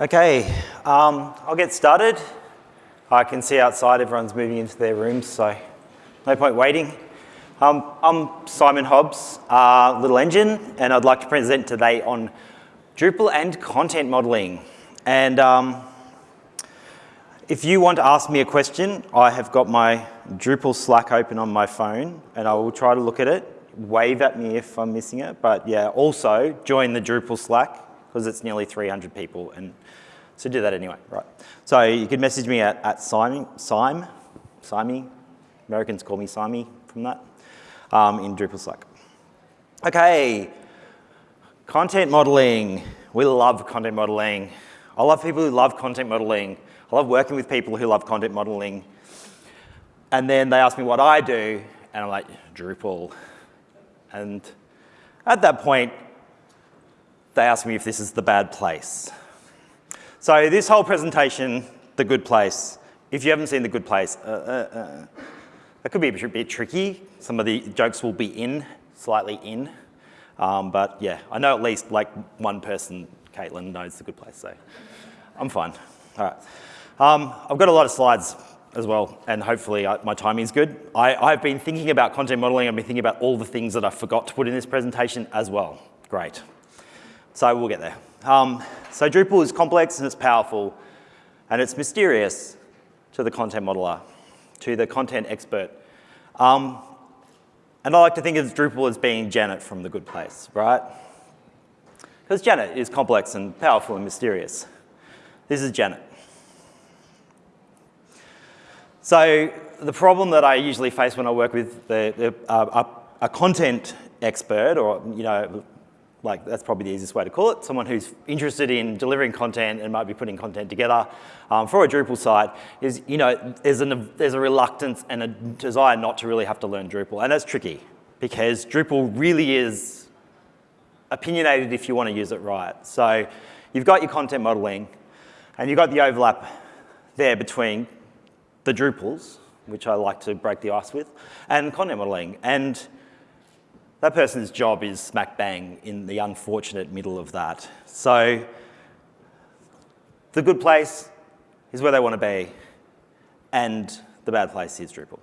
Okay, um, I'll get started. I can see outside everyone's moving into their rooms, so no point waiting. Um, I'm Simon Hobbs, uh, Little Engine, and I'd like to present today on Drupal and content modeling. And um, if you want to ask me a question, I have got my Drupal Slack open on my phone, and I will try to look at it. Wave at me if I'm missing it, but yeah, also join the Drupal Slack because it's nearly 300 people, and so do that anyway, right? So you can message me at, at Sime, Sime, Americans call me Sime from that, um, in Drupal Slack. Okay, content modeling. We love content modeling. I love people who love content modeling. I love working with people who love content modeling. And then they ask me what I do, and I'm like, Drupal. And at that point, they ask me if this is the bad place. So this whole presentation, the good place, if you haven't seen the good place, uh, uh, uh, that could be a bit tricky. Some of the jokes will be in, slightly in. Um, but yeah, I know at least like one person, Caitlin, knows the good place, so I'm fine. All right. Um, I've got a lot of slides as well, and hopefully I, uh, my timing's good. I, I've been thinking about content modeling. I've been thinking about all the things that I forgot to put in this presentation as well. Great. So we'll get there. Um, so Drupal is complex and it's powerful and it's mysterious to the content modeler, to the content expert. Um, and I like to think of Drupal as being Janet from The Good Place, right? Because Janet is complex and powerful and mysterious. This is Janet. So the problem that I usually face when I work with the, the, uh, a, a, content expert or you know like that's probably the easiest way to call it, someone who's interested in delivering content and might be putting content together um, for a Drupal site is, you know, there's, there's a reluctance and a desire not to really have to learn Drupal. And that's tricky because Drupal really is opinionated if you want to use it right. So you've got your content modeling and you've got the overlap there between the Drupals, which I like to break the ice with, and content modeling. And that person's job is smack bang in the unfortunate middle of that. So the good place is where they want to be, and the bad place is Drupal.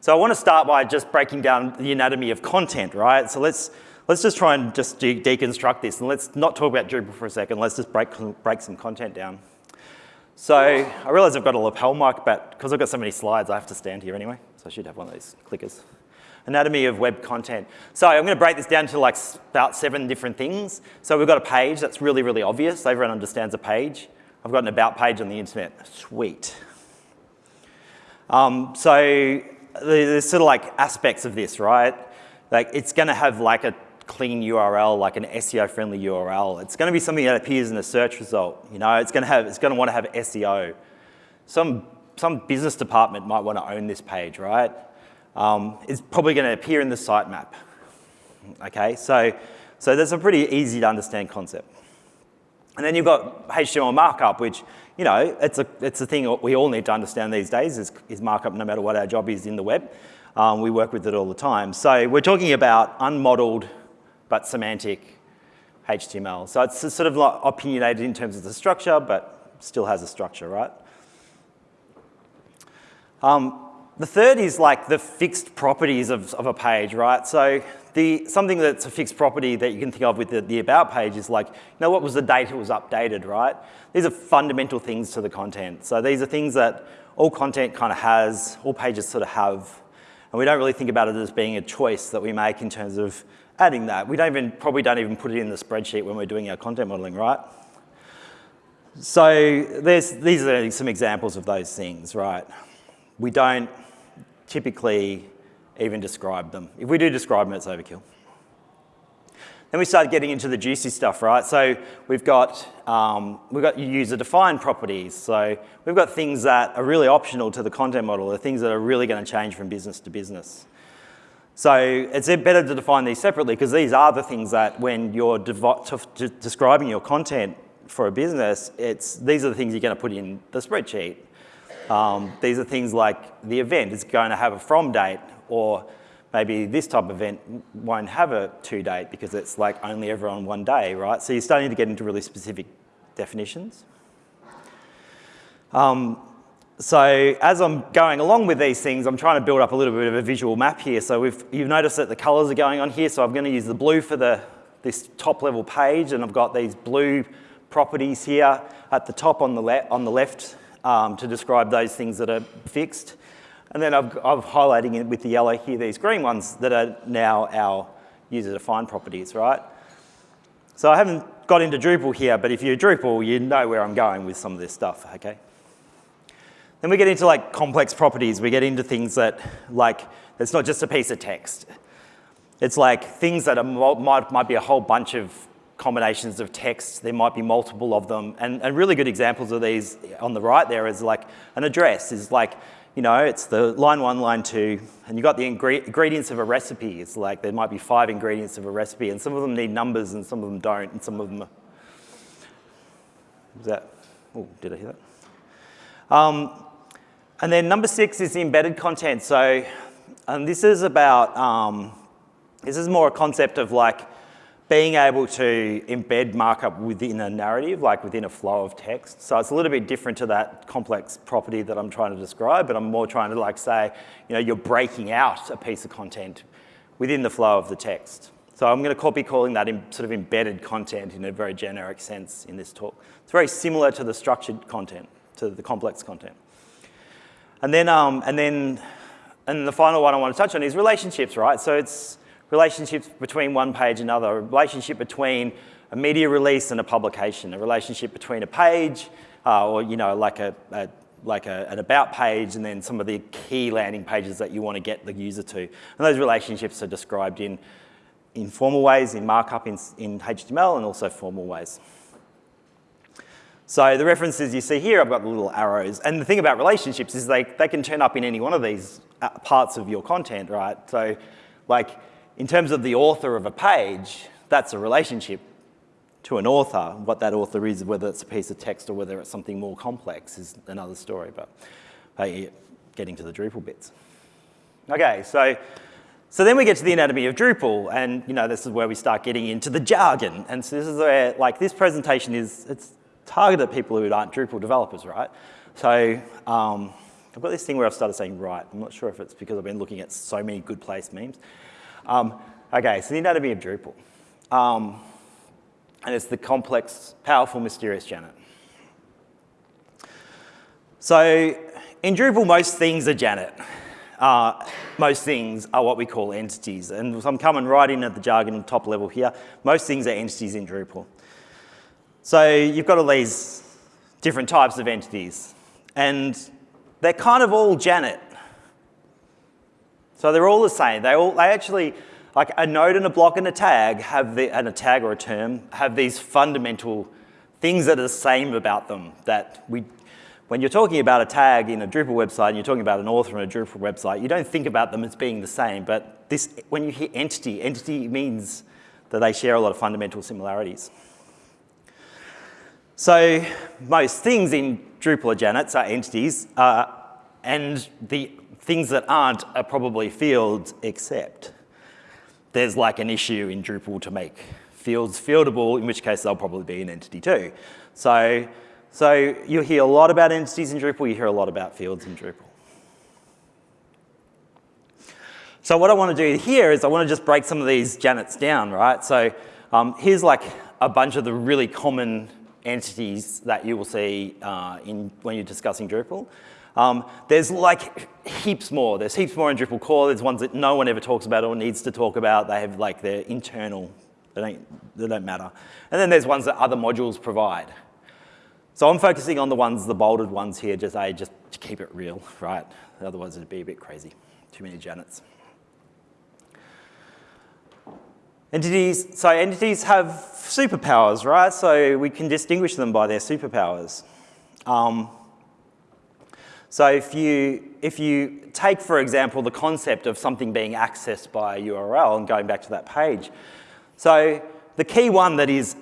So I want to start by just breaking down the anatomy of content, right? So let's, let's just try and just de deconstruct this, and let's not talk about Drupal for a second. Let's just break, break some content down. So I realize I've got a lapel mic, but because I've got so many slides, I have to stand here anyway. So I should have one of these clickers anatomy of web content. So I'm going to break this down to like about seven different things. So we've got a page that's really, really obvious. Everyone understands a page. I've got an about page on the internet. Sweet. Um, so there's sort of like aspects of this, right? Like it's going to have like a clean URL, like an SEO-friendly URL. It's going to be something that appears in a search result. You know, it's going to have, it's going to want to have SEO. Some some business department might want to own this page, right? Um, is probably going to appear in the sitemap. Okay, so, so that's a pretty easy to understand concept. And then you've got HTML markup, which, you know, it's a, it's a thing we all need to understand these days is, is markup no matter what our job is in the web. Um, we work with it all the time. So we're talking about unmodeled but semantic HTML. So it's sort of like opinionated in terms of the structure, but still has a structure, right? Um, the third is like the fixed properties of, of a page, right? So the, something that's a fixed property that you can think of with the, the, about page is like, you know, what was the date it was updated, right? These are fundamental things to the content. So these are things that all content kind of has, all pages sort of have, and we don't really think about it as being a choice that we make in terms of adding that. We don't even, probably don't even put it in the spreadsheet when we're doing our content modeling, right? So these are some examples of those things, right? We don't typically even describe them. If we do describe them, it's overkill. Then we start getting into the juicy stuff, right? So we've got, um, we've got user-defined properties. So we've got things that are really optional to the content model, the things that are really going to change from business to business. So it's better to define these separately because these are the things that when you're describing your content for a business, it's, these are the things you're going to put in the spreadsheet. Um, these are things like the event is going to have a from date or maybe this type of event won't have a to date because it's like only ever on one day, right? So you're starting to get into really specific definitions. Um, so as I'm going along with these things, I'm trying to build up a little bit of a visual map here. So you've noticed that the colors are going on here. So I'm going to use the blue for the, this top level page, and I've got these blue properties here at the top on the, on the left um, to describe those things that are fixed. And then I've, I'm highlighting it with the yellow here, these green ones that are now our user-defined properties, right? So I haven't got into Drupal here, but if you're Drupal, you know where I'm going with some of this stuff, okay? Then we get into like complex properties. We get into things that like, it's not just a piece of text. It's like things that are, might, might be a whole bunch of combinations of text. There might be multiple of them. And, and really good examples of these on the right there is like an address is like, you know, it's the line one, line two, and you've got the ingredients of a recipe. It's like there might be five ingredients of a recipe, and some of them need numbers and some of them don't, and some of them is that, oh, did I hear that? Um, and then number six is the embedded content. So and this is about, um, this is more a concept of like being able to embed markup within a narrative, like within a flow of text. So it's a little bit different to that complex property that I'm trying to describe, but I'm more trying to like say, you know, you're breaking out a piece of content within the flow of the text. So I'm going to be calling that sort of embedded content in a very generic sense in this talk. It's very similar to the structured content, to the complex content. And then, um, and then, and the final one I want to touch on is relationships, right? So it's relationships between one page and another, a relationship between a media release and a publication, a relationship between a page uh, or, you know, like a, a like a, an about page and then some of the key landing pages that you want to get the user to. And those relationships are described in informal ways, in markup in, in HTML, and also formal ways. So the references you see here, I've got the little arrows. And the thing about relationships is they, they can turn up in any one of these uh, parts of your content, right? So like in terms of the author of a page, that's a relationship to an author. What that author is, whether it's a piece of text or whether it's something more complex is another story, but hey, getting to the Drupal bits. Okay, so, so then we get to the anatomy of Drupal, and you know, this is where we start getting into the jargon. And so this is where, like, this presentation is, it's targeted at people who aren't Drupal developers, right? So um, I've got this thing where I've started saying right. I'm not sure if it's because I've been looking at so many good place memes. Um, okay, so the anatomy of Drupal. Um, and it's the complex, powerful, mysterious Janet. So in Drupal, most things are Janet. Uh, most things are what we call entities. And I'm coming right in at the jargon top level here. Most things are entities in Drupal. So you've got all these different types of entities, and they're kind of all Janet. So they're all the same. They all, they actually, like a node and a block and a tag have the, and a tag or a term have these fundamental things that are the same about them that we, when you're talking about a tag in a Drupal website and you're talking about an author in a Drupal website, you don't think about them as being the same, but this, when you hear entity, entity means that they share a lot of fundamental similarities. So most things in Drupal are Janets are entities, uh, and the things that aren't are probably fields except there's like an issue in Drupal to make fields fieldable, in which case they'll probably be an entity too. So, so you hear a lot about entities in Drupal, you hear a lot about fields in Drupal. So what I want to do here is I want to just break some of these Janets down, right? So um, here's like a bunch of the really common entities that you will see uh, in, when you're discussing Drupal. Um, there's like heaps more. There's heaps more in Drupal core. There's ones that no one ever talks about or needs to talk about. They have like their internal, they don't, they don't matter. And then there's ones that other modules provide. So I'm focusing on the ones, the bolded ones here, just, a, just to keep it real, right? Otherwise it'd be a bit crazy. Too many Janets. Entities, so entities have superpowers, right? So we can distinguish them by their superpowers. Um, so if you, if you take, for example, the concept of something being accessed by a URL and going back to that page, so the key one that is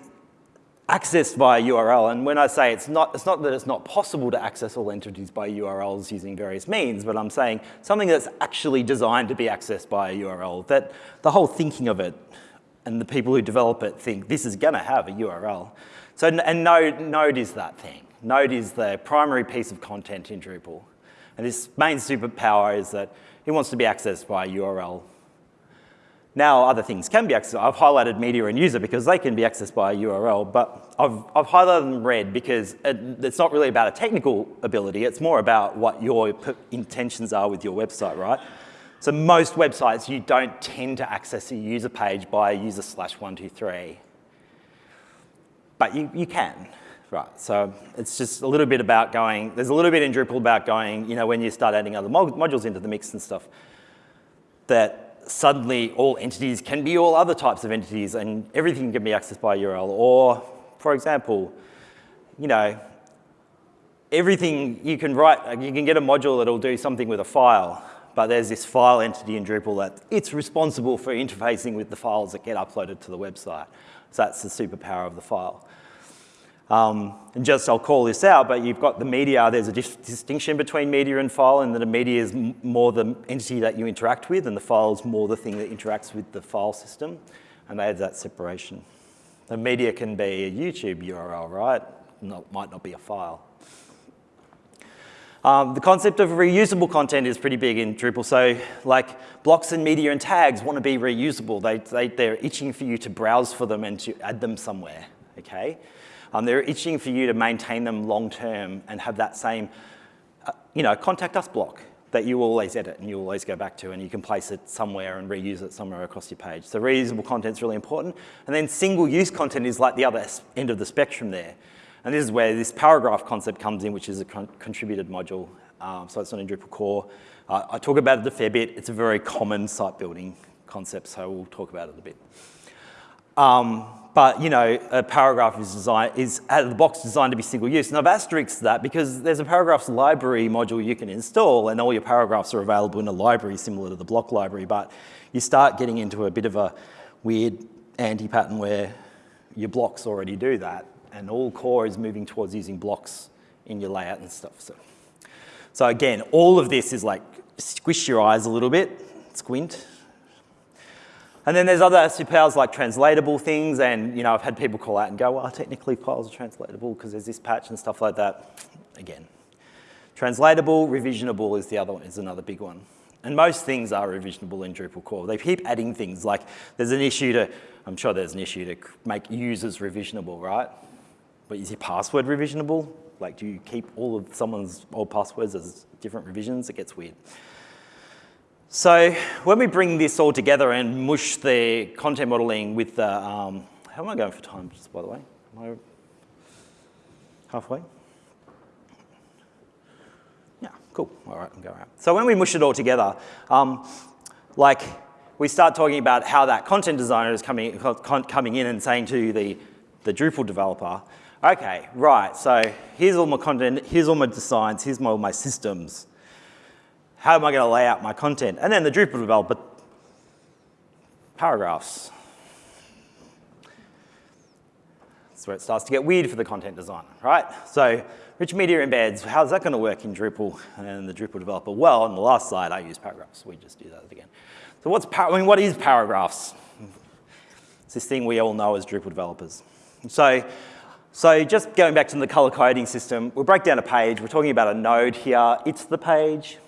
accessed by a URL, and when I say it's not, it's not that it's not possible to access all entities by URLs using various means, but I'm saying something that's actually designed to be accessed by a URL, that the whole thinking of it and the people who develop it think this is going to have a URL. So, and Node, Node is that thing. Node is the primary piece of content in Drupal. And this main superpower is that it wants to be accessed by a URL. Now other things can be accessed. I've highlighted media and user because they can be accessed by a URL, but I've, I've highlighted them red because it, it's not really about a technical ability, it's more about what your intentions are with your website, right? So most websites, you don't tend to access a user page by user slash 123. But you, you can, right? So it's just a little bit about going, there's a little bit in Drupal about going, you know, when you start adding other modules into the mix and stuff, that suddenly all entities can be all other types of entities and everything can be accessed by URL. Or, for example, you know, everything you can write, you can get a module that'll do something with a file, but there's this file entity in Drupal that it's responsible for interfacing with the files that get uploaded to the website. So that's the superpower of the file. Um, and just, I'll call this out, but you've got the media, there's a dis distinction between media and file, and that a media is more the entity that you interact with, and the file is more the thing that interacts with the file system, and they have that separation. The media can be a YouTube URL, right? Not, might not be a file. Um, the concept of reusable content is pretty big in Drupal. So like blocks and media and tags want to be reusable. They, they, they're itching for you to browse for them and to add them somewhere, okay? Um, they're itching for you to maintain them long term and have that same, uh, you know, contact us block that you always edit and you always go back to and you can place it somewhere and reuse it somewhere across your page. So reusable content is really important. And then single use content is like the other end of the spectrum there. And this is where this paragraph concept comes in, which is a con contributed module. Um, so it's not in Drupal core. Uh, I talk about it a fair bit. It's a very common site building concept, so we'll talk about it a bit. Um, but you know, a paragraph is designed is out of the box designed to be single use. And I've asterisked that because there's a paragraphs library module you can install, and all your paragraphs are available in a library similar to the block library. But you start getting into a bit of a weird anti-pattern where your blocks already do that, and all core is moving towards using blocks in your layout and stuff. So, so again, all of this is like squish your eyes a little bit, squint, and then there's other superpowers like translatable things, and you know, I've had people call out and go, well, technically files are translatable because there's this patch and stuff like that. Again, translatable, revisionable is the other one, is another big one. And most things are revisionable in Drupal core. They keep adding things like there's an issue to, I'm sure there's an issue to make users revisionable, right? But is your password revisionable? Like do you keep all of someone's old passwords as different revisions? It gets weird. So when we bring this all together and mush the content modeling with the, um, how am I going for time, just by the way? Am I halfway? Yeah, cool. All right, I'm going out. So when we mush it all together, um, like we start talking about how that content designer is coming, coming in and saying to the, the Drupal developer, okay, right, so here's all my content, here's all my designs, here's my, all my systems how am I going to lay out my content? And then the Drupal developer, paragraphs. That's where it starts to get weird for the content designer, right? So rich media embeds, how's that going to work in Drupal and the Drupal developer? Well, on the last slide, I use paragraphs. We just do that again. So what's, I mean, what is paragraphs? It's this thing we all know as Drupal developers. So, so just going back to the color coding system, we'll break down a page. We're talking about a node here. It's the page.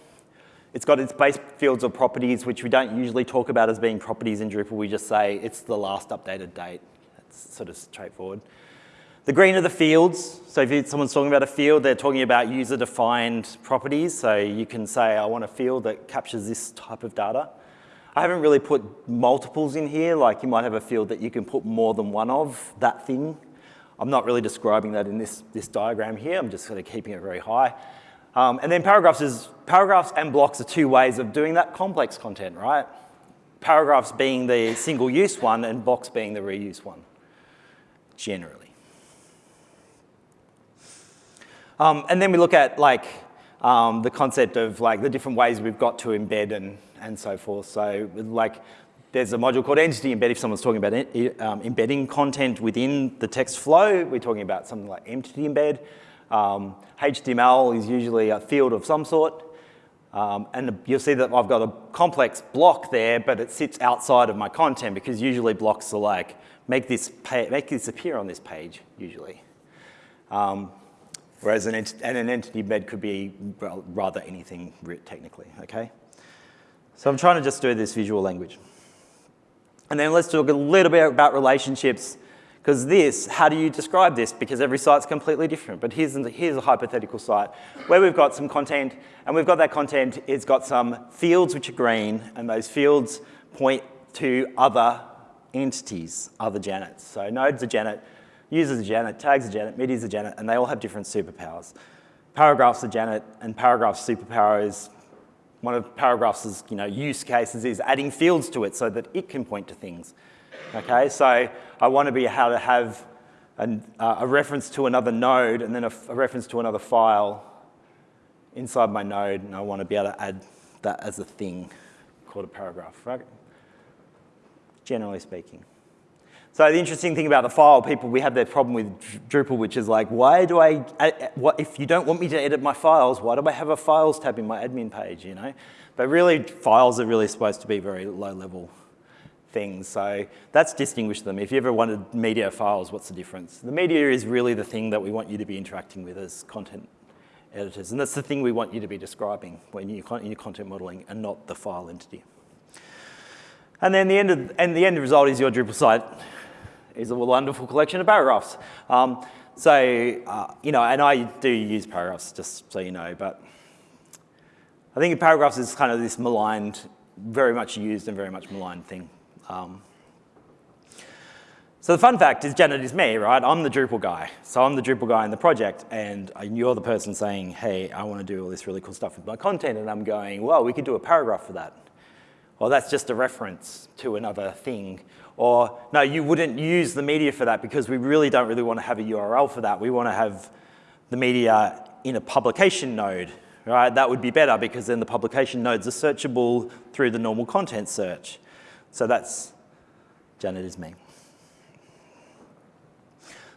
It's got its base fields or properties, which we don't usually talk about as being properties in Drupal. We just say it's the last updated date. That's sort of straightforward. The green are the fields. So if someone's talking about a field, they're talking about user-defined properties. So you can say, I want a field that captures this type of data. I haven't really put multiples in here. Like you might have a field that you can put more than one of that thing. I'm not really describing that in this, this diagram here. I'm just sort of keeping it very high. Um, and then paragraphs is, paragraphs and blocks are two ways of doing that complex content, right? Paragraphs being the single use one and blocks being the reuse one, generally. Um, and then we look at like um, the concept of like the different ways we've got to embed and, and so forth. So like there's a module called entity embed if someone's talking about it, um, embedding content within the text flow. We're talking about something like entity embed. Um, HTML is usually a field of some sort. Um, and you'll see that I've got a complex block there, but it sits outside of my content because usually blocks are like, make this, make this appear on this page, usually. Um, whereas an, ent and an entity embed could be rather anything technically, okay? So I'm trying to just do this visual language. And then let's talk a little bit about relationships because this, how do you describe this? Because every site's completely different. But here's, here's a hypothetical site where we've got some content, and we've got that content, it's got some fields which are green, and those fields point to other entities, other Janets. So nodes are Janet, users are Janet, tags are Janet, medias are Janet, and they all have different superpowers. Paragraphs are Janet, and paragraphs superpower is one of paragraphs' you know, use cases is adding fields to it so that it can point to things. Okay, so I want to be able to have an, uh, a reference to another node and then a, reference to another file inside my node, and I want to be able to add that as a thing called a paragraph, right? Generally speaking. So the interesting thing about the file, people, we have their problem with Drupal, which is like, why do I, if you don't want me to edit my files, why do I have a files tab in my admin page, you know? But really, files are really supposed to be very low level things. So that's distinguished them. If you ever wanted media files, what's the difference? The media is really the thing that we want you to be interacting with as content editors. And that's the thing we want you to be describing when you, in your content modeling and not the file entity. And then the end, of, and the end result is your Drupal site is a wonderful collection of paragraphs. Um, so, uh, you know, and I do use paragraphs, just so you know, but I think paragraphs is kind of this maligned, very much used and very much maligned thing. Um, so the fun fact is Janet is me, right? I'm the Drupal guy. So I'm the Drupal guy in the project, and you're the person saying, hey, I want to do all this really cool stuff with my content, and I'm going, well, we could do a paragraph for that. Or that's just a reference to another thing. Or, no, you wouldn't use the media for that because we really don't really want to have a URL for that. We want to have the media in a publication node, right? That would be better because then the publication nodes are searchable through the normal content search. So that's Janet is me.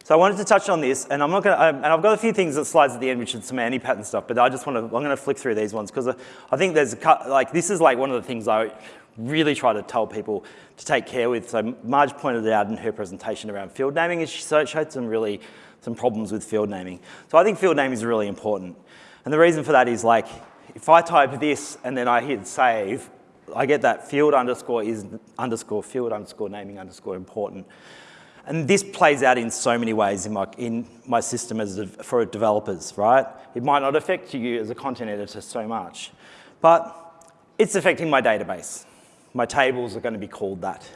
So I wanted to touch on this, and I'm not going to, um, and I've got a few things that slides at the end, which is some anti-pattern stuff, but I just want to, I'm going to flick through these ones because I think there's a, like, this is like one of the things I really try to tell people to take care with. So Marge pointed out in her presentation around field naming, and she showed some really, some problems with field naming. So I think field naming is really important. And the reason for that is like, if I type this and then I hit save, I get that field underscore is underscore field underscore naming underscore important. And this plays out in so many ways in my, in my system as a, for developers, right? It might not affect you as a content editor so much, but it's affecting my database. My tables are going to be called that.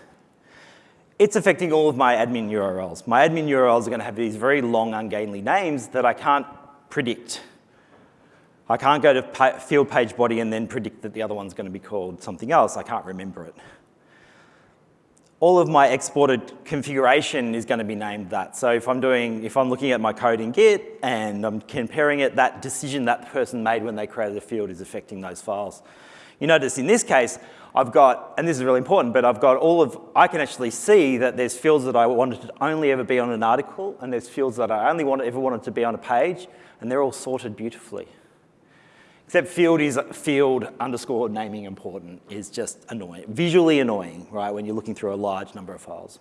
It's affecting all of my admin URLs. My admin URLs are going to have these very long, ungainly names that I can't predict I can't go to field page body and then predict that the other one's going to be called something else. I can't remember it. All of my exported configuration is going to be named that. So if I'm doing, if I'm looking at my code in Git and I'm comparing it, that decision that person made when they created a field is affecting those files. You notice in this case, I've got, and this is really important, but I've got all of, I can actually see that there's fields that I wanted to only ever be on an article, and there's fields that I only want, ever wanted to be on a page, and they're all sorted beautifully. Except field is field underscore naming important is just annoying, visually annoying, right, when you're looking through a large number of files.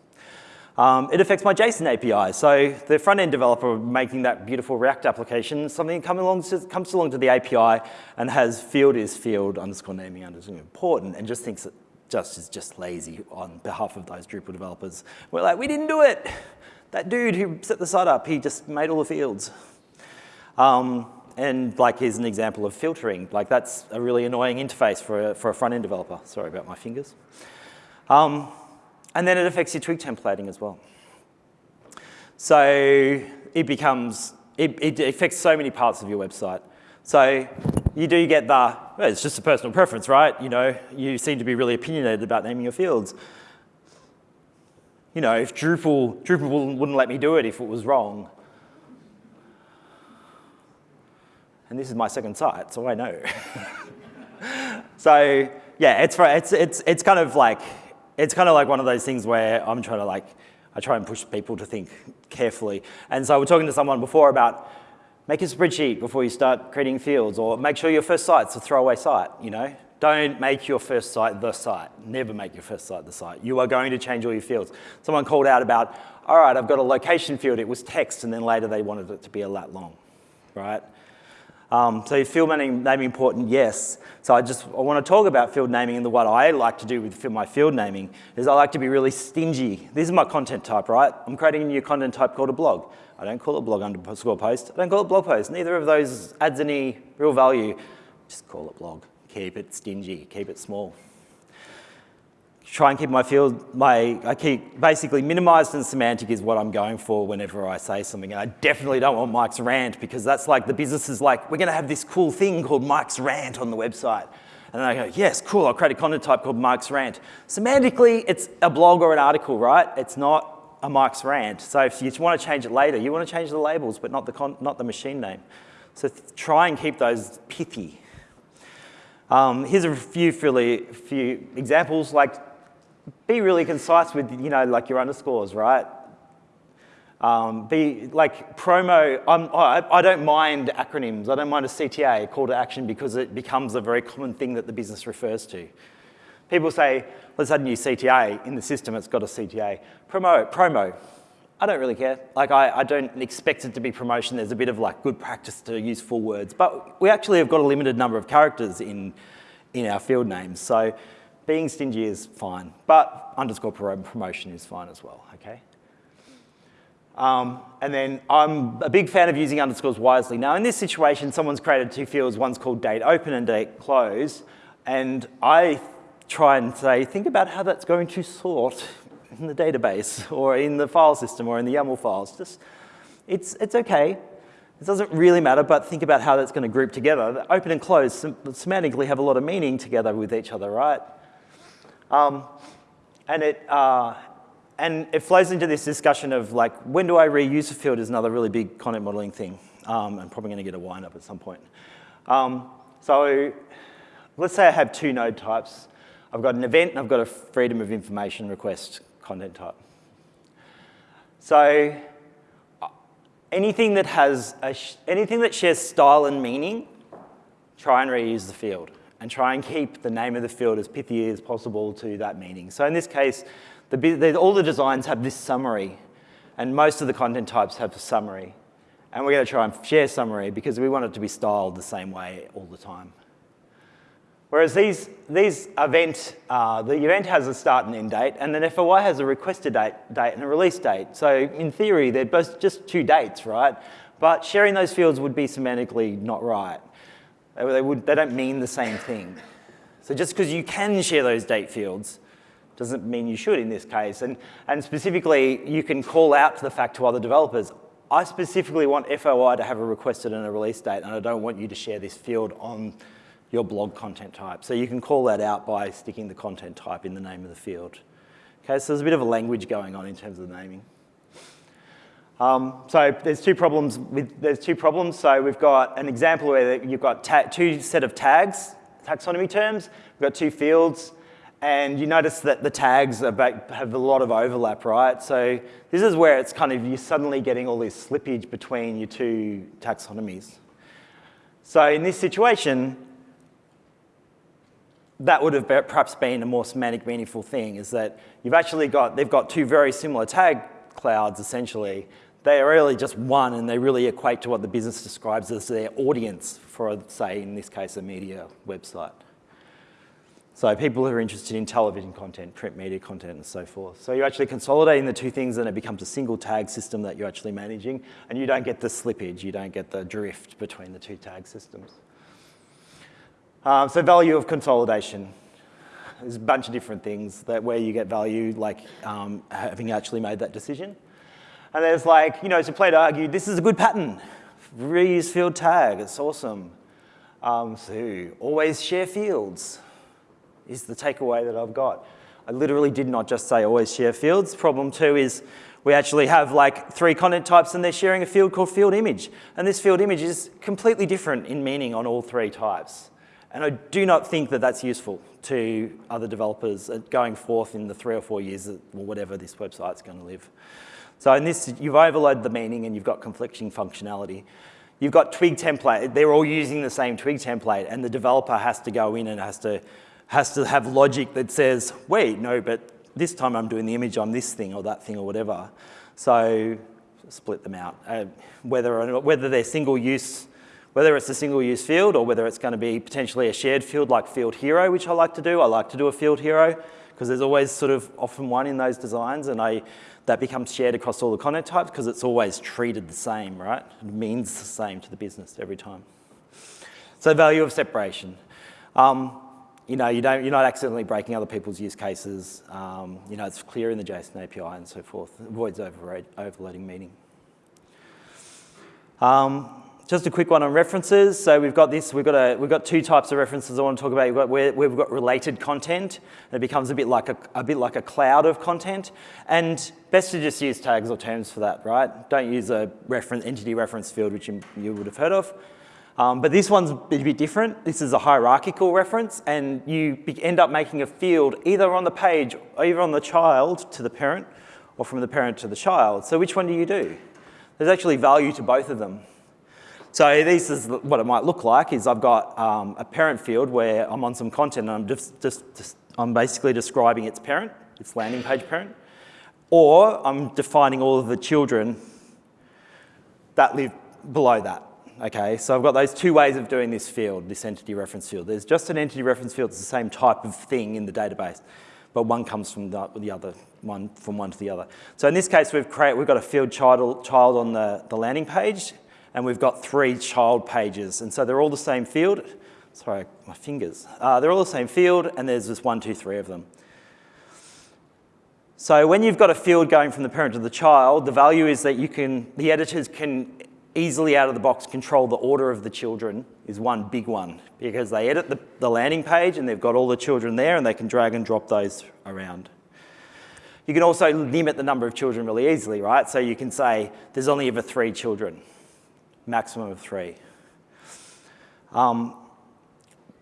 Um, it affects my JSON API. So the front-end developer making that beautiful React application, something comes along, to, comes along to the API and has field is field underscore naming underscore important and just thinks it just is just lazy on behalf of those Drupal developers. We're like, we didn't do it. That dude who set the site up, he just made all the fields. Um, and like here's an example of filtering. Like that's a really annoying interface for a, for a front-end developer. Sorry about my fingers. Um, and then it affects your twig templating as well. So it becomes, it, it affects so many parts of your website. So you do get the, well, it's just a personal preference, right? You know, you seem to be really opinionated about naming your fields. You know, if Drupal, Drupal wouldn't let me do it if it was wrong, and this is my second site, so I know. so yeah, it's, it's, it's, it's kind of like, it's kind of like one of those things where I'm trying to like, I try and push people to think carefully. And so we're talking to someone before about Make a spreadsheet before you start creating fields or make sure your first site's a throwaway site, you know? Don't make your first site the site. Never make your first site the site. You are going to change all your fields. Someone called out about, all right, I've got a location field. It was text, and then later they wanted it to be a lat long, right? Um, so field naming, naming important, yes. So I just I want to talk about field naming and the, what I like to do with my field naming is I like to be really stingy. This is my content type, right? I'm creating a new content type called a blog. I don't call it blog underscore post. I don't call it blog post. Neither of those adds any real value. Just call it blog keep it stingy, keep it small. Try and keep my field, my, I keep basically minimized and semantic is what I'm going for whenever I say something. And I definitely don't want Mike's rant because that's like the business is like, we're gonna have this cool thing called Mike's rant on the website. And I go, yes, cool, I'll create a content type called Mike's rant. Semantically, it's a blog or an article, right? It's not a Mike's rant. So if you want to change it later, you want to change the labels, but not the, not the machine name. So try and keep those pithy. Um, here's a few, really, few examples, like be really concise with, you know, like your underscores, right? Um, be like promo, I, I don't mind acronyms. I don't mind a CTA, call to action, because it becomes a very common thing that the business refers to. People say, let's add a new CTA. In the system, it's got a CTA. Promo, promo. I don't really care. Like, I, I don't expect it to be promotion. There's a bit of like good practice to use full words, but we actually have got a limited number of characters in, in our field names. So being stingy is fine, but underscore promotion is fine as well, okay? Um, and then I'm a big fan of using underscores wisely. Now in this situation, someone's created two fields, one's called date open and date close, and I try and say, think about how that's going to sort in the database or in the file system or in the YAML files. Just, it's, it's okay. It doesn't really matter, but think about how that's going to group together. The open and close semantically have a lot of meaning together with each other, right? Um, and it, uh, and it flows into this discussion of like, when do I reuse a field is another really big content modeling thing. Um, I'm probably going to get a wind up at some point. Um, so let's say I have two node types. I've got an event and I've got a freedom of information request content type. So anything that has anything that shares style and meaning, try and reuse the field and try and keep the name of the field as pithy as possible to that meaning. So in this case, the, the, all the designs have this summary and most of the content types have a summary. And we're going to try and share summary because we want it to be styled the same way all the time. Whereas these, these event, uh, the event has a start and end date, and then FOI has a requested date, date and a release date. So in theory, they're both just two dates, right? But sharing those fields would be semantically not right. They, would, they don't mean the same thing. So just because you can share those date fields doesn't mean you should in this case. And, and specifically, you can call out to the fact to other developers, I specifically want FOI to have a requested and a release date, and I don't want you to share this field on your blog content type. So you can call that out by sticking the content type in the name of the field. Okay, so there's a bit of a language going on in terms of the naming. Um, so there's two problems with, there's two problems. So we've got an example where you've got two set of tags, taxonomy terms. We've got two fields. And you notice that the tags have a lot of overlap, right? So this is where it's kind of, you're suddenly getting all this slippage between your two taxonomies. So in this situation, that would have perhaps been a more semantic meaningful thing is that you've actually got, they've got two very similar tag clouds essentially. They are really just one and they really equate to what the business describes as their audience for, say, in this case, a media website. So people who are interested in television content, print media content, and so forth. So you're actually consolidating the two things and it becomes a single tag system that you're actually managing, and you don't get the slippage, you don't get the drift between the two tag systems. Um, so value of consolidation. There's a bunch of different things that where you get value, like um, having actually made that decision. And there's like, you know, to play to argue, this is a good pattern. Reuse field tag, it's awesome. Um, so always share fields is the takeaway that I've got. I literally did not just say always share fields. Problem two is we actually have like three content types and they're sharing a field called field image. And this field image is completely different in meaning on all three types. And I do not think that that's useful to other developers going forth in the three or four years or whatever this website's going to live. So in this, you've overloaded the meaning and you've got conflicting functionality. you've got twig template. They're all using the same twig template, and the developer has to go in and has to, has to have logic that says, wait, no, but this time I'm doing the image on this thing or that thing or whatever. So split them out. Uh, whether, whether they're single use, whether it's a single use field or whether it's going to be potentially a shared field like field hero, which I like to do. I like to do a field hero because there's always sort of often one in those designs and I, that becomes shared across all the content types because it's always treated the same, right? It means the same to the business every time. So value of separation. Um, you know, you don't, you're not accidentally breaking other people's use cases. Um, you know, it's clear in the JSON API and so forth. It avoids overloading meaning. Um, just a quick one on references. So we've got this, we've got, a, we've got two types of references I want to talk about. We've got, where, we've got related content, and it becomes a bit, like a, a bit like a cloud of content. And best to just use tags or terms for that, right? Don't use a reference, entity reference field, which you, you would have heard of. Um, but this one's a bit different. This is a hierarchical reference, and you end up making a field either on the page, either on the child to the parent, or from the parent to the child. So which one do you do? There's actually value to both of them. So this is what it might look like, is I've got um, a parent field where I'm on some content and I'm just, just, just, I'm basically describing its parent, its landing page parent, or I'm defining all of the children that live below that. Okay, so I've got those two ways of doing this field, this entity reference field. There's just an entity reference field, it's the same type of thing in the database, but one comes from the, the other, one from one to the other. So in this case, we've, create, we've got a field child, child on the, the landing page, and we've got three child pages. And so they're all the same field. Sorry, my fingers. Uh, they're all the same field, and there's just one, two, three of them. So when you've got a field going from the parent to the child, the value is that you can, the editors can easily out of the box control the order of the children is one big one because they edit the, the landing page and they've got all the children there and they can drag and drop those around. You can also limit the number of children really easily, right? So you can say there's only ever three children maximum of three. Um,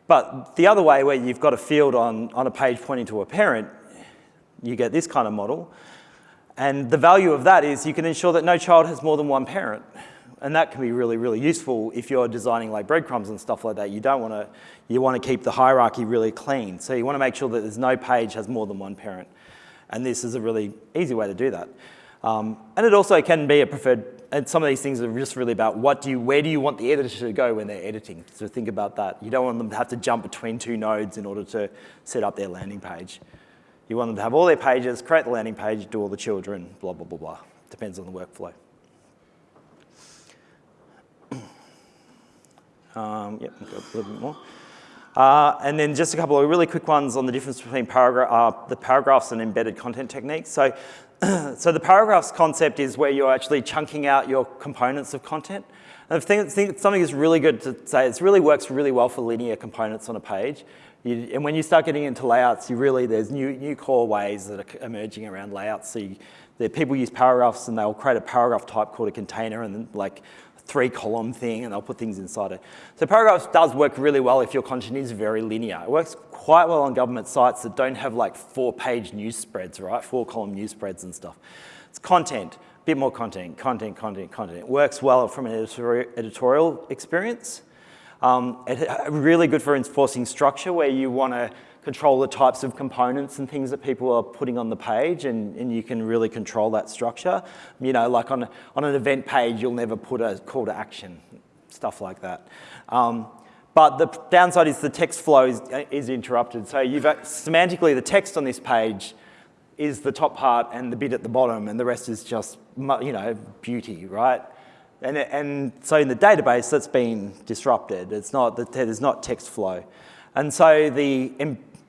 but the other way where you've got a field on, on a page pointing to a parent, you get this kind of model. And the value of that is you can ensure that no child has more than one parent. And that can be really, really useful if you're designing like breadcrumbs and stuff like that. You don't want to, you want to keep the hierarchy really clean. So you want to make sure that there's no page has more than one parent. And this is a really easy way to do that. Um, and it also can be a preferred and some of these things are just really about what do you, where do you want the editor to go when they're editing? So think about that. You don't want them to have to jump between two nodes in order to set up their landing page. You want them to have all their pages, create the landing page, do all the children, blah, blah, blah, blah. Depends on the workflow. Um, yep, a little bit more. Uh, and then just a couple of really quick ones on the difference between paragraph, uh, the paragraphs and embedded content techniques. So so the paragraphs concept is where you're actually chunking out your components of content. And something is really good to say, it really works really well for linear components on a page. You, and when you start getting into layouts, you really, there's new, new core ways that are emerging around layouts. So you, the people use paragraphs and they'll create a paragraph type called a container and then like three column thing and they'll put things inside it. So paragraphs does work really well if your content is very linear. It works quite well on government sites that don't have like four page news spreads, right? Four column news spreads and stuff. It's content, a bit more content, content, content, content. It works well from an editorial experience. Um, it's really good for enforcing structure where you want to control the types of components and things that people are putting on the page and, and you can really control that structure. You know, like on, on an event page, you'll never put a call to action, stuff like that. Um, but the downside is the text flow is, is interrupted. So you've semantically, the text on this page is the top part and the bit at the bottom and the rest is just, you know, beauty, right? And, and so in the database, that's been disrupted. It's not, there's not text flow. And so the,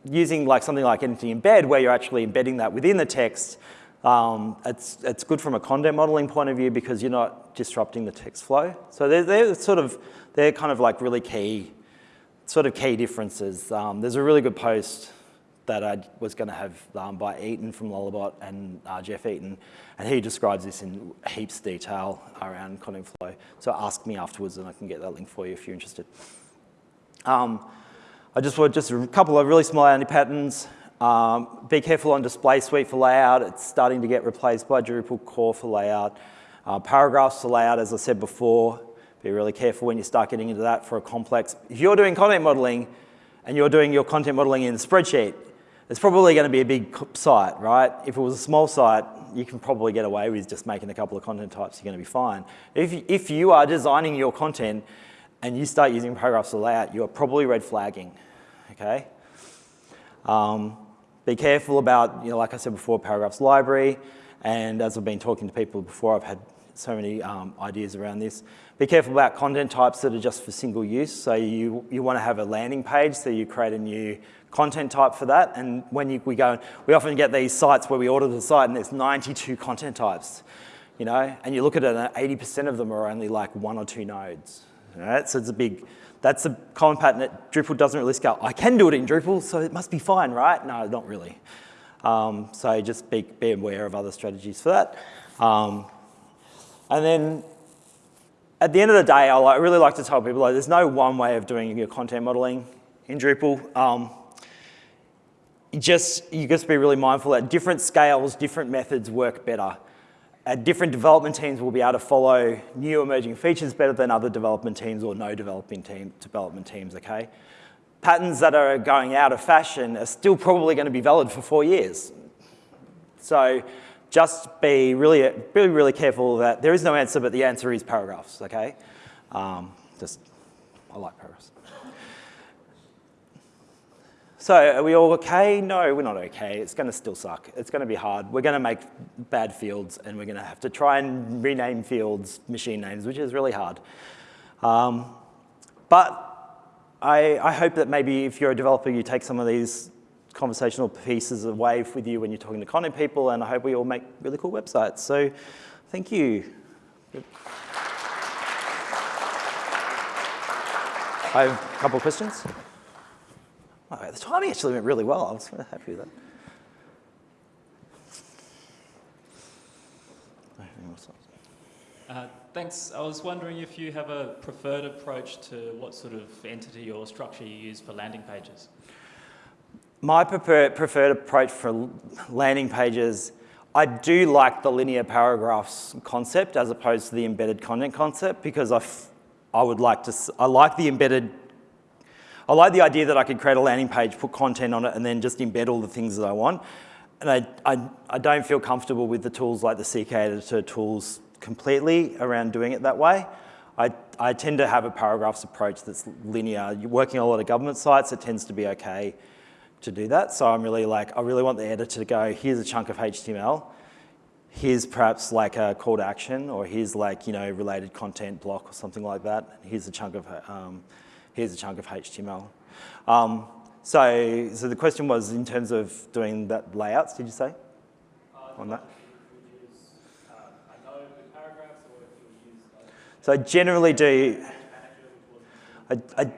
using like something like Entity Embed, where you're actually embedding that within the text, um, it's, it's good from a content modeling point of view because you're not disrupting the text flow. So they're, they're sort of, they're kind of like really key, sort of key differences. Um, there's a really good post that I was going to have um, by Eaton from Lullabot and uh, Jeff Eaton, and he describes this in heaps detail around content flow. So ask me afterwards and I can get that link for you if you're interested. Um, I just want just a couple of really small anti-patterns. Um, be careful on display suite for layout. It's starting to get replaced by Drupal core for layout. Uh, paragraphs for layout, as I said before. Be really careful when you start getting into that for a complex. If you're doing content modeling and you're doing your content modeling in a spreadsheet, it's probably going to be a big site, right? If it was a small site, you can probably get away with just making a couple of content types, you're going to be fine. If, if you are designing your content and you start using paragraphs to layout, you are probably red flagging, okay? Um, be careful about, you know, like I said before, paragraphs library, and as I've been talking to people before, I've had so many um, ideas around this. Be careful about content types that are just for single use. So you, you want to have a landing page, so you create a new content type for that. And when you, we go, we often get these sites where we order the site and there's 92 content types, you know, and you look at it and 80% of them are only like one or two nodes. Right? So it's a big, that's a common pattern that Drupal doesn't really scale. I can do it in Drupal, so it must be fine, right? No, not really. Um, so just be, be aware of other strategies for that. Um, and then at the end of the day, I really like to tell people like, there's no one way of doing your content modeling in Drupal. Um, you just, you just be really mindful that different scales, different methods work better. At different development teams will be able to follow new emerging features better than other development teams or no developing team, development teams, okay? Patterns that are going out of fashion are still probably going to be valid for four years. So just be really, really, really careful that there is no answer, but the answer is paragraphs, okay? Um, just, I like paragraphs. So are we all okay? No, we're not okay. It's going to still suck. It's going to be hard. We're going to make bad fields, and we're going to have to try and rename fields machine names, which is really hard. Um, but I, I hope that maybe if you're a developer, you take some of these conversational pieces of Wave with you when you're talking to content people, and I hope we all make really cool websites. So thank you. I have a couple of questions. Oh, the timing actually went really well. I was happy with that. Uh, thanks. I was wondering if you have a preferred approach to what sort of entity or structure you use for landing pages. My preferred, preferred approach for landing pages, I do like the linear paragraphs concept as opposed to the embedded content concept because I, I would like to, I like the embedded, I like the idea that I could create a landing page, put content on it, and then just embed all the things that I want. And I, I, I don't feel comfortable with the tools like the CK editor tools completely around doing it that way. I, I tend to have a paragraphs approach that's linear. You're working on a lot of government sites, it tends to be okay to do that. So I'm really like, I really want the editor to go, here's a chunk of HTML, here's perhaps like a call to action, or here's like, you know, related content block or something like that. Here's a chunk of, um, here's a chunk of HTML. Um, so, so the question was in terms of doing that layouts, did you say? Uh, on that? So I generally do, I, I,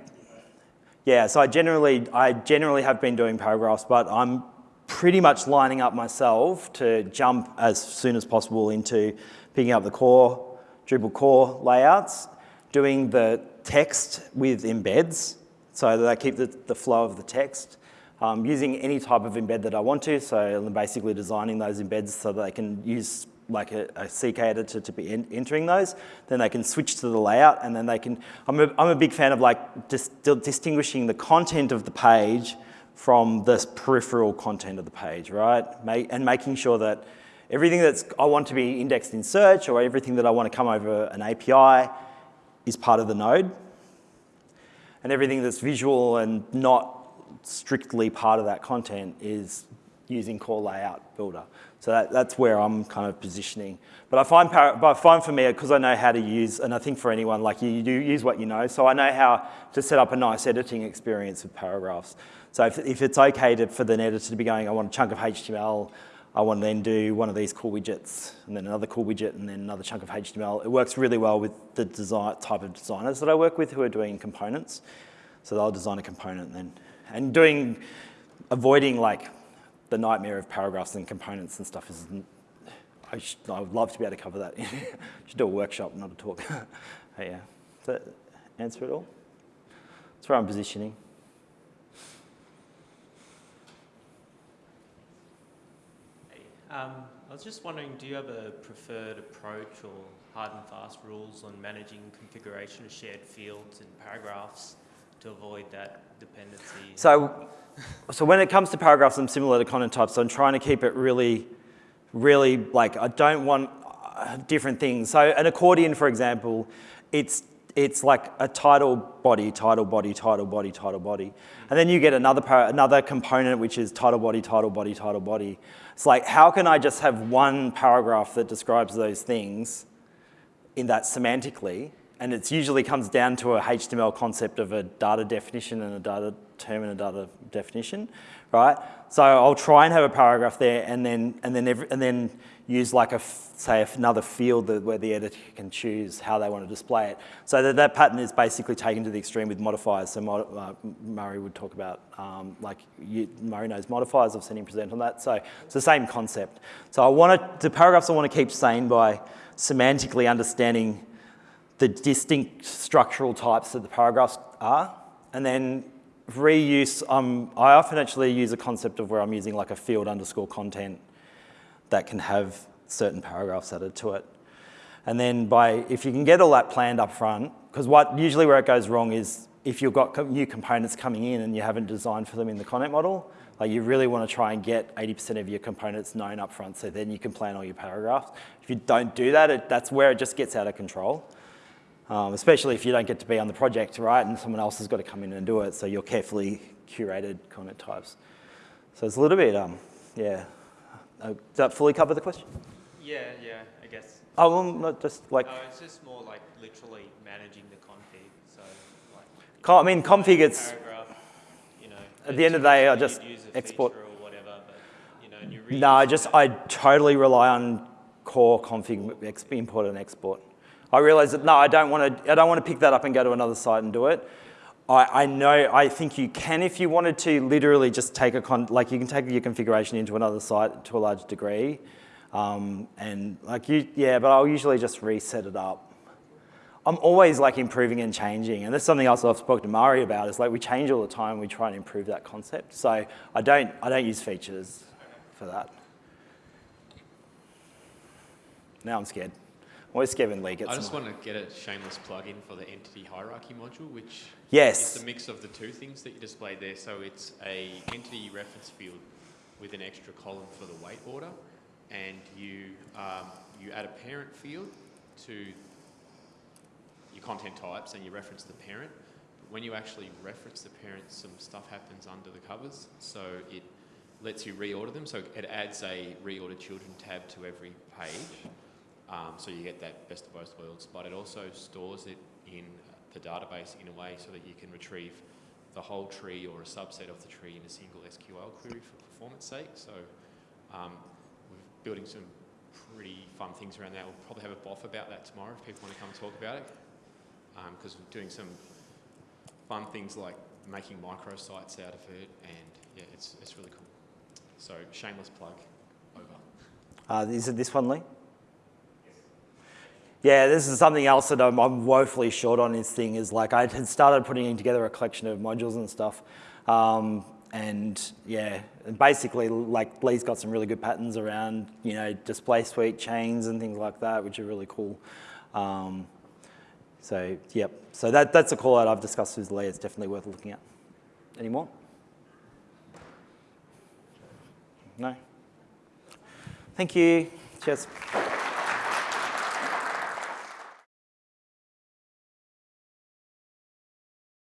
yeah, so I generally, I generally have been doing paragraphs, but I'm pretty much lining up myself to jump as soon as possible into picking up the core, Drupal core layouts, doing the text with embeds, so that I keep the, the flow of the text, um, using any type of embed that I want to, so I'm basically designing those embeds so that I can use like a, a CK editor to be in, entering those, then they can switch to the layout and then they can, I'm a, I'm a big fan of like dis, distinguishing the content of the page from the peripheral content of the page, right? and making sure that everything that's I want to be indexed in search or everything that I want to come over an API is part of the node. And everything that's visual and not strictly part of that content is using core layout builder. So that, that's where I'm kind of positioning. But I find, but I find for me, uh, because I know how to use, and I think for anyone, like you, you do use what you know, so I know how to set up a nice editing experience with paragraphs. So if, if it's okay to, for the editor to be going, I want a chunk of HTML, I want to then do one of these cool widgets, and then another cool widget, and then another chunk of HTML. It works really well with the design, type of designers that I work with who are doing components. So they'll design a component then, and doing, avoiding like the nightmare of paragraphs and components and stuff is, I, should, I would love to be able to cover that. should do a workshop, not a talk. yeah, does that answer it all? That's where I'm positioning. Um, I was just wondering, do you have a preferred approach or hard and fast rules on managing configuration of shared fields and paragraphs to avoid that dependency? So, so when it comes to paragraphs, I'm similar to content types. So I'm trying to keep it really, really like I don't want uh, different things. So an accordion, for example, it's it's like a title body, title body, title body, title body. And then you get another, another component which is title body, title body, title body. It's like, how can I just have one paragraph that describes those things in that semantically? And it usually comes down to a HTML concept of a data definition and a data term and a data definition, right? So I'll try and have a paragraph there and then, and then, every, and then use like a, say another field that, where the editor can choose how they want to display it. So that, that pattern is basically taken to the extreme with modifiers. So mod, uh, Murray would talk about, um, like you, Murray knows modifiers, I've seen him present on that. So it's the same concept. So I want to, the paragraphs I want to keep sane by semantically understanding the distinct structural types that the paragraphs are. And then reuse, um, I often actually use a concept of where I'm using like a field underscore content that can have certain paragraphs added to it. And then by, if you can get all that planned up front, because what usually where it goes wrong is if you've got new components coming in and you haven't designed for them in the content model, like you really want to try and get 80% of your components known up front so then you can plan all your paragraphs. If you don't do that, it, that's where it just gets out of control. Um, especially if you don't get to be on the project, right, and someone else has got to come in and do it, so you're carefully curated content types. So it's a little bit, um, yeah, uh, does that fully cover the question? Yeah, yeah, I guess. Oh, well, not just like... No, it's just more like literally managing the config. So, like... I mean, config, it's... You know, at the end of the day, I just export... Whatever, but, you know, no, I just, I totally rely on core config import and export. I realize that, no, I don't want to, I don't want to pick that up and go to another site and do it. I, I, know, I think you can if you wanted to literally just take a, con like you can take your configuration into another site to a large degree. Um, and like you, yeah, but I'll usually just reset it up. I'm always like improving and changing. And that's something else I've spoken to Murray about is like we change all the time. We try and improve that concept. So I don't, I don't use features for that. Now I'm scared. Always Kevin Lee gets I just want to get a shameless plug-in for the entity hierarchy module, which yes. It's a mix of the two things that you displayed there. So it's a entity reference field with an extra column for the weight order, and you um, you add a parent field to your content types, and you reference the parent. But when you actually reference the parent, some stuff happens under the covers. So it lets you reorder them. So it adds a reorder children tab to every page. Um, so you get that best of both worlds, but it also stores it in the database in a way so that you can retrieve the whole tree or a subset of the tree in a single SQL query for performance sake. So um, we're building some pretty fun things around that. We'll probably have a BoF about that tomorrow if people want to come talk about it. Because um, we're doing some fun things like making microsites out of it, and yeah, it's, it's really cool. So shameless plug, over. Uh, is it this one, Lee? Yeah, this is something else that I'm, I'm, woefully short on this thing is like I had started putting together a collection of modules and stuff. Um, and yeah, basically like Lee's got some really good patterns around, you know, display suite chains and things like that, which are really cool. Um, so yep, so that, that's a call out I've discussed with Lee. It's definitely worth looking at. Any more? No? Thank you. Cheers.